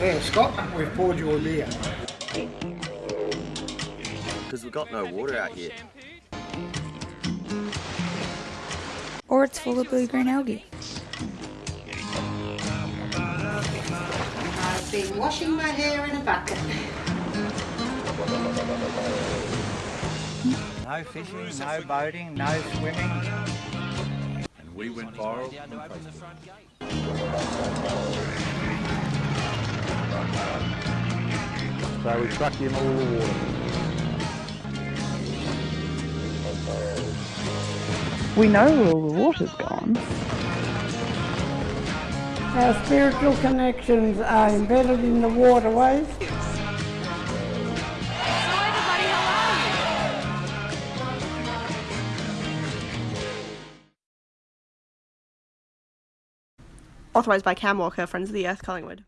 Yeah, Scott, we've poured you a beer. Because we've got no water out here. Or it's full of blue-green algae. I've been washing my hair in a bucket. No fishing, no boating, no swimming. And we went viral So we truck in all the water. We know where all the water's gone. Our spiritual connections are embedded in the waterways. Authorised by Cam Walker, Friends of the Earth, Collingwood.